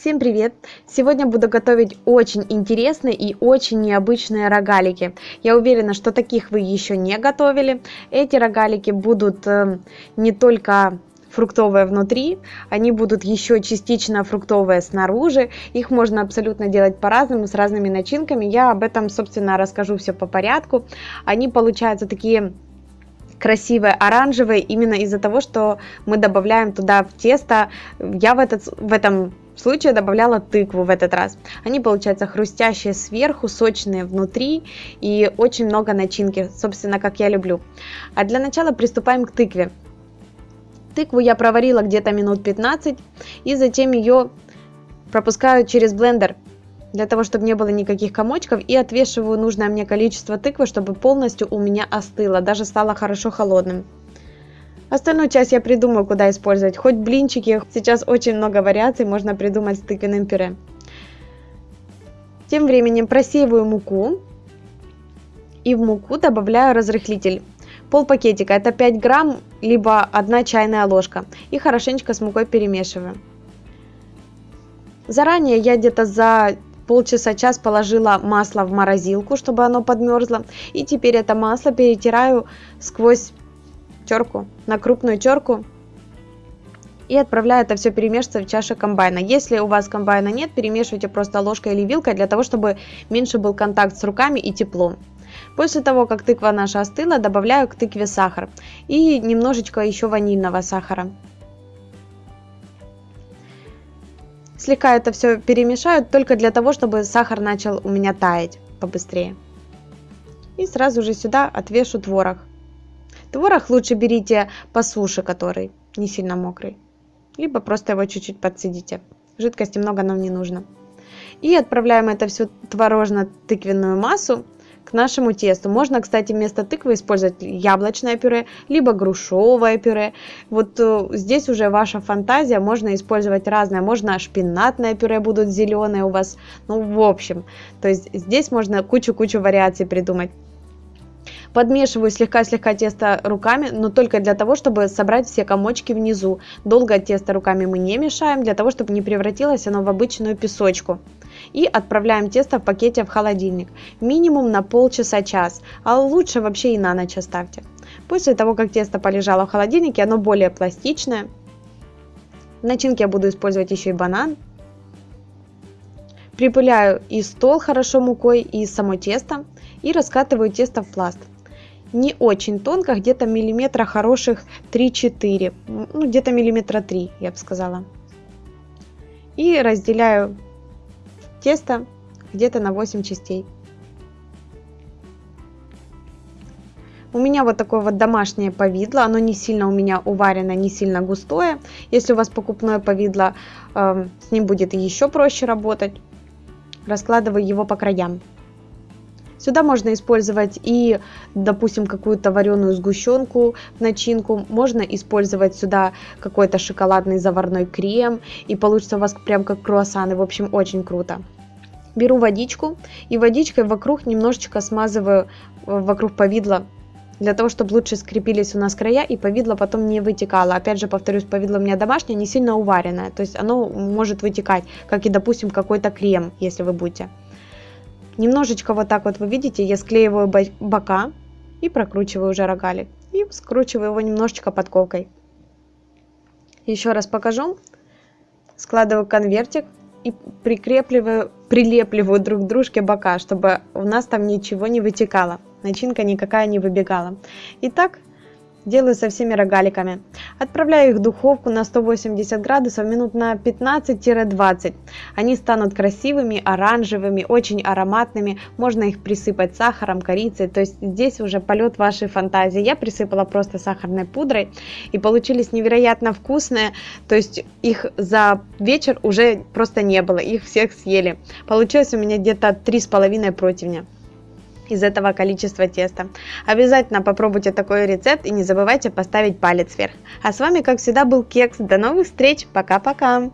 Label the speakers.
Speaker 1: Всем привет! Сегодня буду готовить очень интересные и очень необычные рогалики. Я уверена, что таких вы еще не готовили. Эти рогалики будут э, не только фруктовые внутри, они будут еще частично фруктовые снаружи. Их можно абсолютно делать по-разному, с разными начинками. Я об этом, собственно, расскажу все по порядку. Они получаются такие красивые оранжевые именно из-за того, что мы добавляем туда в тесто. Я в, этот, в этом случае добавляла тыкву в этот раз. Они получаются хрустящие сверху, сочные внутри и очень много начинки, собственно, как я люблю. А для начала приступаем к тыкве. Тыкву я проварила где-то минут 15 и затем ее пропускаю через блендер для того, чтобы не было никаких комочков и отвешиваю нужное мне количество тыквы, чтобы полностью у меня остыло, даже стало хорошо холодным. Остальную часть я придумаю, куда использовать. Хоть блинчики, сейчас очень много вариаций можно придумать с тыквенным пюре. Тем временем просеиваю муку и в муку добавляю разрыхлитель. Пол пакетика, это 5 грамм, либо 1 чайная ложка. И хорошенечко с мукой перемешиваю. Заранее я где-то за полчаса-час положила масло в морозилку, чтобы оно подмерзло. И теперь это масло перетираю сквозь терку, на крупную терку и отправляю это все перемешиваться в чаше комбайна. Если у вас комбайна нет, перемешивайте просто ложкой или вилкой для того, чтобы меньше был контакт с руками и тепло. После того, как тыква наша остыла, добавляю к тыкве сахар и немножечко еще ванильного сахара. Слегка это все перемешаю только для того, чтобы сахар начал у меня таять побыстрее. И сразу же сюда отвешу творог. Творог лучше берите по суше, который не сильно мокрый. Либо просто его чуть-чуть подсидите. Жидкости много нам не нужно. И отправляем это всю творожно-тыквенную массу к нашему тесту. Можно, кстати, вместо тыквы использовать яблочное пюре, либо грушевое пюре. Вот э, здесь уже ваша фантазия, можно использовать разное. Можно шпинатное пюре будут зеленые у вас. Ну, в общем, то есть здесь можно кучу-кучу вариаций придумать. Подмешиваю слегка-слегка тесто руками, но только для того, чтобы собрать все комочки внизу. Долго тесто руками мы не мешаем, для того, чтобы не превратилось оно в обычную песочку. И отправляем тесто в пакете в холодильник. Минимум на полчаса-час, а лучше вообще и на ночь оставьте. После того, как тесто полежало в холодильнике, оно более пластичное. В начинке я буду использовать еще и банан. Припыляю и стол хорошо мукой, и само тесто. И раскатываю тесто в пласт не очень тонко, где-то миллиметра хороших 3-4, ну где-то миллиметра 3, я бы сказала. И разделяю тесто где-то на 8 частей. У меня вот такое вот домашнее повидло, оно не сильно у меня уварено, не сильно густое. Если у вас покупное повидло, э, с ним будет еще проще работать. Раскладываю его по краям. Сюда можно использовать и, допустим, какую-то вареную сгущенку начинку. Можно использовать сюда какой-то шоколадный заварной крем. И получится у вас прям как круассаны. В общем, очень круто. Беру водичку и водичкой вокруг немножечко смазываю э, вокруг повидла для того, чтобы лучше скрепились у нас края и повидло потом не вытекало. Опять же, повторюсь, повидло у меня домашнее, не сильно уваренное, то есть оно может вытекать, как и, допустим, какой-то крем, если вы будете. Немножечко вот так вот вы видите, я склеиваю бока и прокручиваю уже рогалик. И скручиваю его немножечко подковкой. Еще раз покажу. Складываю конвертик и прикрепливаю, прилепливаю друг к дружке бока, чтобы у нас там ничего не вытекало. Начинка никакая не выбегала. Итак, делаю со всеми рогаликами. Отправляю их в духовку на 180 градусов минут на 15-20. Они станут красивыми, оранжевыми, очень ароматными. Можно их присыпать сахаром, корицей. То есть здесь уже полет вашей фантазии. Я присыпала просто сахарной пудрой и получились невероятно вкусные. То есть их за вечер уже просто не было. Их всех съели. Получилось у меня где-то 3,5 противня из этого количества теста. Обязательно попробуйте такой рецепт и не забывайте поставить палец вверх. А с вами, как всегда, был Кекс. До новых встреч. Пока-пока.